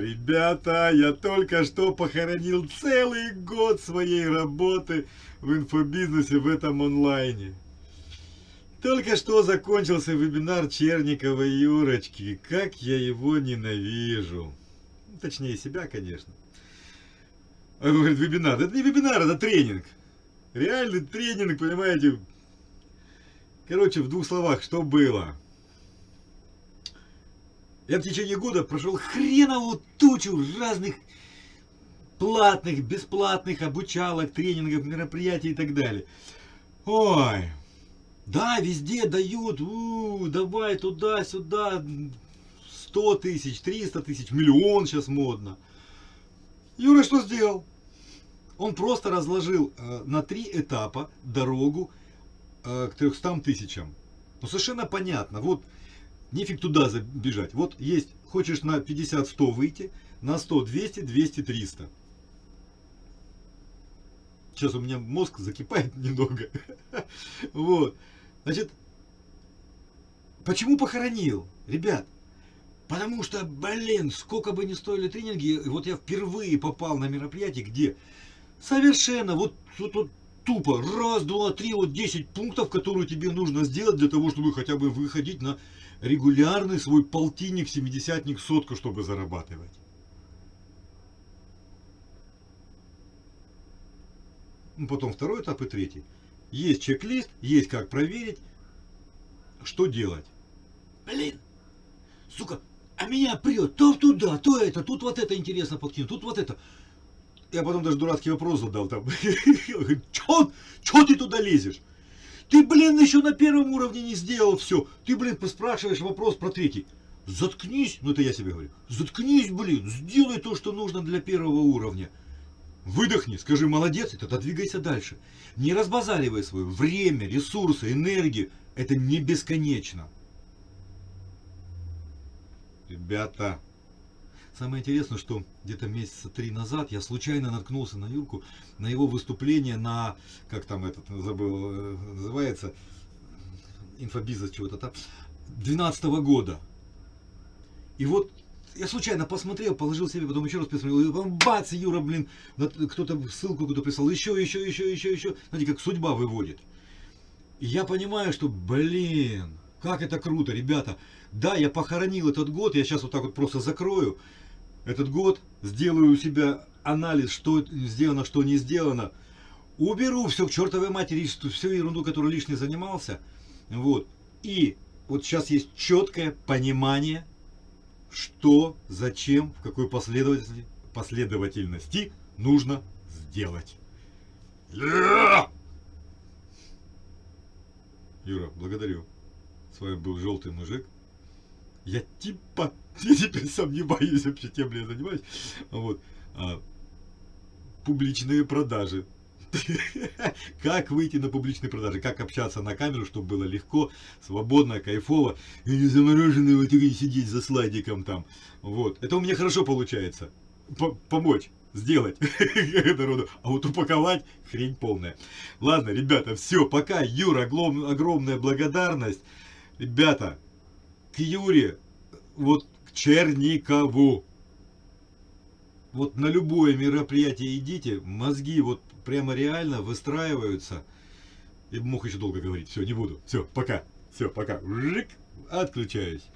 Ребята, я только что похоронил целый год своей работы в инфобизнесе в этом онлайне. Только что закончился вебинар Черникова Юрочки. Как я его ненавижу. Точнее себя, конечно. Он говорит, вебинар. Это не вебинар, это тренинг. Реальный тренинг, понимаете. Короче, в двух словах, что было. Я в течение года прошел хреновую тучу разных платных, бесплатных обучалок, тренингов, мероприятий и так далее. Ой, да, везде дают, у, давай туда-сюда, 100 тысяч, 300 тысяч, миллион сейчас модно. Юра что сделал? Он просто разложил э, на три этапа дорогу к 300 тысячам. Ну, совершенно понятно. Вот, нефиг туда забежать. Вот есть, хочешь на 50-100 выйти, на 100 200, 200 300. Сейчас у меня мозг закипает немного. Вот. Значит, почему похоронил? Ребят, потому что, блин, сколько бы ни стоили тренинги, вот я впервые попал на мероприятие, где совершенно вот, вот, вот тупо раз, два, три, вот 10 пунктов, которые тебе нужно сделать для того, чтобы хотя бы выходить на регулярный свой полтинник, семидесятник, сотку, чтобы зарабатывать. Ну, потом второй этап и третий. Есть чек-лист, есть как проверить, что делать. Блин, сука, а меня прет то туда, то это, тут вот это интересно подкинуть, тут вот это. Я потом даже дурацкий вопрос задал там. Чё, ты туда лезешь? Ты, блин, еще на первом уровне не сделал все. Ты, блин, поспрашиваешь вопрос про третий. Заткнись, ну это я себе говорю. Заткнись, блин, сделай то, что нужно для первого уровня. Выдохни, скажи молодец, и тогда двигайся дальше. Не разбазаривай свое время, ресурсы, энергию. Это не бесконечно. Ребята, самое интересное, что где-то месяца три назад я случайно наткнулся на Юрку, на его выступление на, как там этот, забыл, э, называется, инфобизнес чего-то там, 12 -го года. И вот я случайно посмотрел, положил себе, потом еще раз посмотрел, и бац, Юра, блин, кто-то ссылку куда прислал, еще, еще, еще, еще, еще. Знаете, как судьба выводит. И я понимаю, что, блин, как это круто, ребята. Да, я похоронил этот год, я сейчас вот так вот просто закрою этот год, сделаю у себя анализ, что сделано, что не сделано. Уберу все к чертовой матери, всю ерунду, которую лишний занимался. Вот. И вот сейчас есть четкое понимание, что, зачем, в какой последовательности, последовательности нужно сделать. Юра, благодарю. С вами был Желтый Мужик. Я типа, я теперь сомневаюсь вообще, тем ли я занимаюсь. Вот. А, публичные продажи. Как выйти на публичные продажи, как общаться на камеру, чтобы было легко, свободно, кайфово, и не замороженный вот и сидеть за слайдиком там. Вот. Это у меня хорошо получается. П помочь сделать народу, а вот упаковать хрень полная. Ладно, ребята, все, пока. Юра, огромная благодарность. Ребята, к Юре, вот к Черникову. Вот на любое мероприятие идите, мозги вот прямо реально выстраиваются. И мог еще долго говорить. Все, не буду. Все, пока. Все, пока. Отключаюсь.